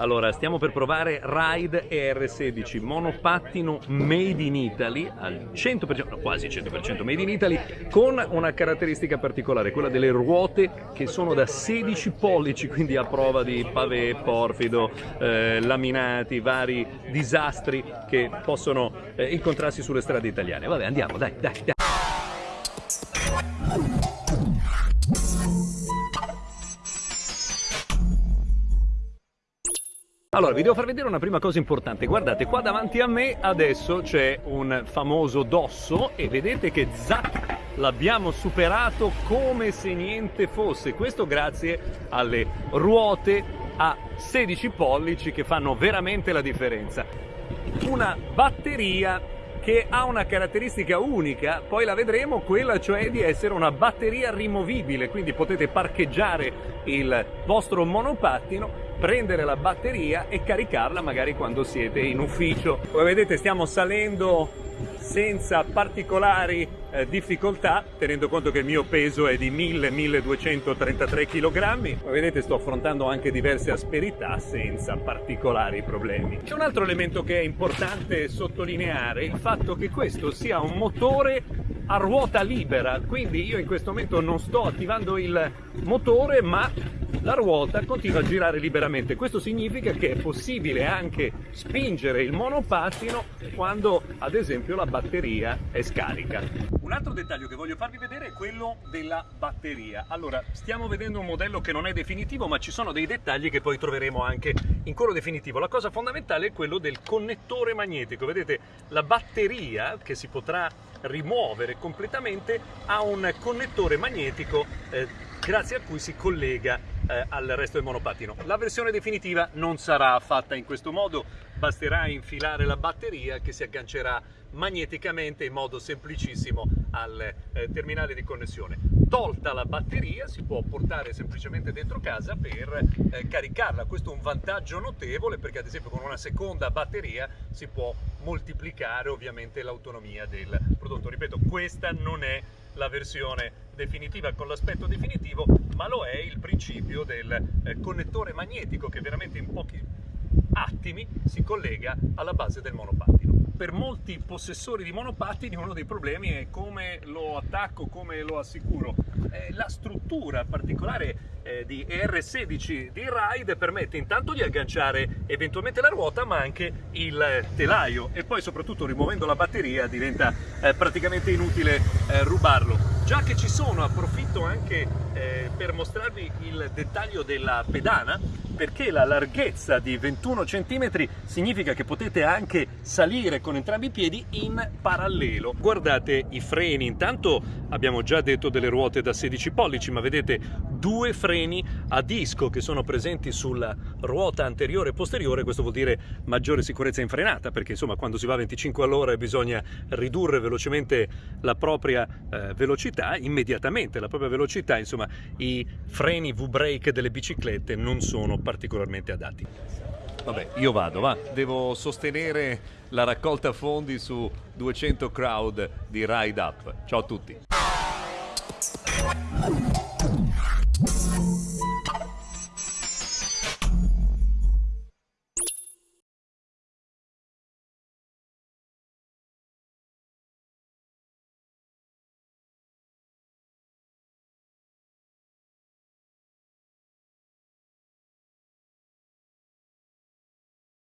Allora, stiamo per provare Ride ER16 monopattino made in Italy al 100%, no, quasi 100% made in Italy, con una caratteristica particolare, quella delle ruote che sono da 16 pollici, quindi a prova di pavé, porfido, eh, laminati, vari disastri che possono eh, incontrarsi sulle strade italiane. Vabbè, andiamo, dai, dai, dai. Allora, vi devo far vedere una prima cosa importante. Guardate, qua davanti a me adesso c'è un famoso dosso e vedete che zac, l'abbiamo superato come se niente fosse. Questo grazie alle ruote a 16 pollici che fanno veramente la differenza. Una batteria che ha una caratteristica unica, poi la vedremo, quella cioè di essere una batteria rimovibile, quindi potete parcheggiare il vostro monopattino prendere la batteria e caricarla magari quando siete in ufficio. Come vedete stiamo salendo senza particolari eh, difficoltà, tenendo conto che il mio peso è di 1000-1233 kg. Come vedete sto affrontando anche diverse asperità senza particolari problemi. C'è un altro elemento che è importante sottolineare, il fatto che questo sia un motore a ruota libera, quindi io in questo momento non sto attivando il motore ma la ruota continua a girare liberamente. Questo significa che è possibile anche spingere il monopattino quando ad esempio la batteria è scarica. Un altro dettaglio che voglio farvi vedere è quello della batteria. Allora, stiamo vedendo un modello che non è definitivo, ma ci sono dei dettagli che poi troveremo anche in quello definitivo. La cosa fondamentale è quello del connettore magnetico. Vedete, la batteria che si potrà rimuovere completamente ha un connettore magnetico eh, grazie a cui si collega eh, al resto del monopattino. La versione definitiva non sarà fatta in questo modo, basterà infilare la batteria che si aggancerà magneticamente in modo semplicissimo al eh, terminale di connessione. Tolta la batteria si può portare semplicemente dentro casa per eh, caricarla. Questo è un vantaggio notevole perché ad esempio con una seconda batteria si può moltiplicare ovviamente l'autonomia del prodotto. Ripeto, questa non è la versione definitiva con l'aspetto definitivo, ma lo è il principio del eh, connettore magnetico che veramente in pochi attimi si collega alla base del monopattino. Per molti possessori di monopattini uno dei problemi è come lo attacco, come lo assicuro. Eh, la struttura particolare eh, di ER16 di Ride permette intanto di agganciare eventualmente la ruota ma anche il telaio e poi soprattutto rimuovendo la batteria diventa eh, praticamente inutile eh, rubarlo. Già che ci sono approfitto anche eh, per mostrarvi il dettaglio della pedana perché la larghezza di 21 cm significa che potete anche salire con entrambi i piedi in parallelo. Guardate i freni, intanto abbiamo già detto delle ruote da 16 pollici, ma vedete due freni a disco che sono presenti sulla ruota anteriore e posteriore, questo vuol dire maggiore sicurezza in frenata, perché insomma quando si va a 25 all'ora bisogna ridurre velocemente la propria eh, velocità, immediatamente la propria velocità, insomma i freni V-brake delle biciclette non sono particolarmente adatti. Vabbè, io vado, va. Devo sostenere la raccolta fondi su 200 crowd di Ride Up. Ciao a tutti.